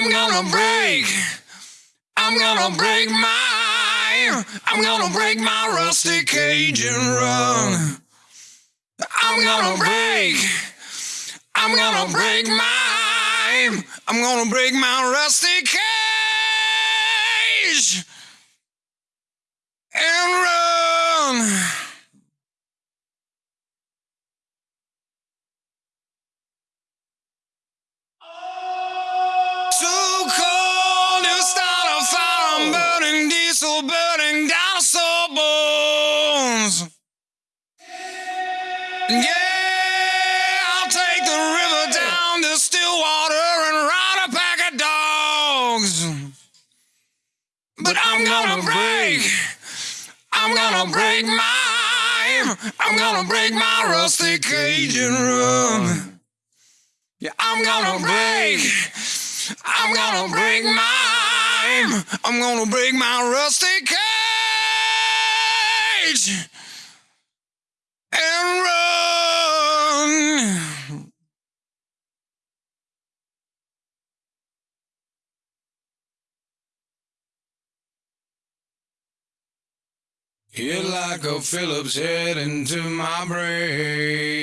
I'm gonna break. I'm gonna break my. I'm gonna break my rusty cage and run. I'm gonna break. I'm gonna break my. I'm gonna break my rusty cage burning diesel, burning dinosaur bones. Yeah, I'll take the river down to Stillwater and ride a pack of dogs. But I'm gonna break. I'm gonna break my. I'm gonna break my rusty cage and run. Yeah, I'm gonna break. I'm gonna break my. I'm gonna break my rusty cage and run. Hit like a Phillips head into my brain.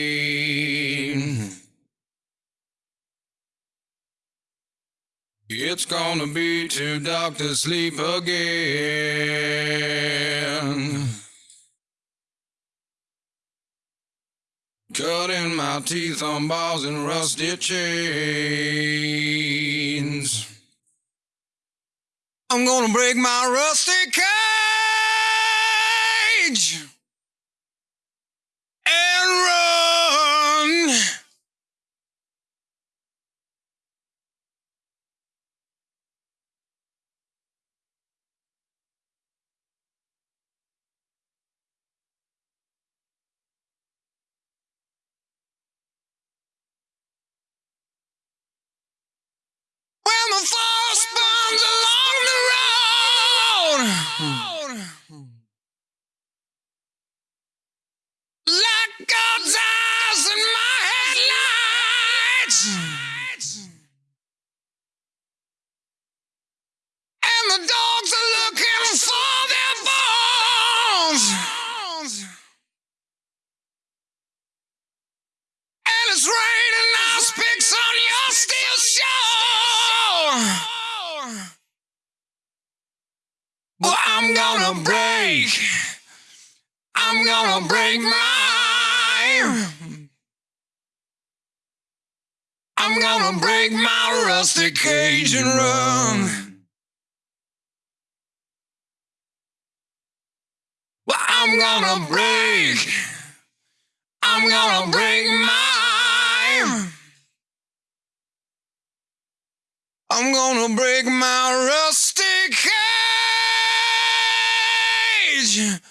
It's gonna be too dark to sleep again. Cutting my teeth on bars and rusty chains. I'm gonna break my rusty cage headlights, and the dogs are looking for their bones. And it's raining ice picks on your steel shore. Well, I'm gonna break. I'm gonna break my. I'm gonna break my rusty cage and run. Well, I'm gonna break. I'm gonna break my. I'm gonna break my rusty cage